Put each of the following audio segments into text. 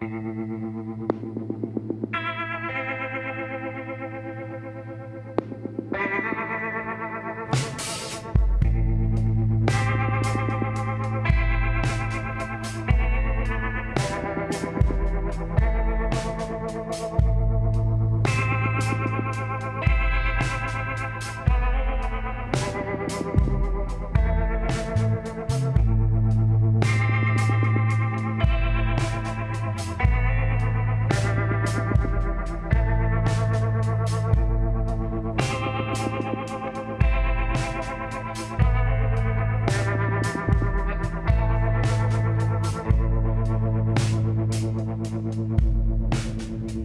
Thank you.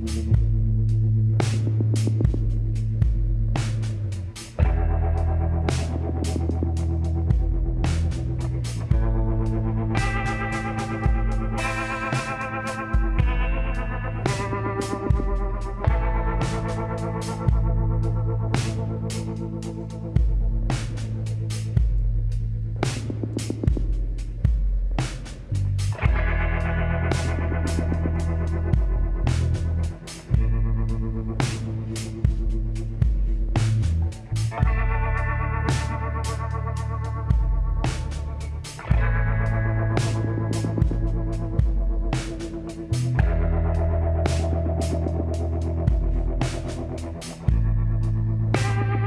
Thank you.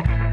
Gracias.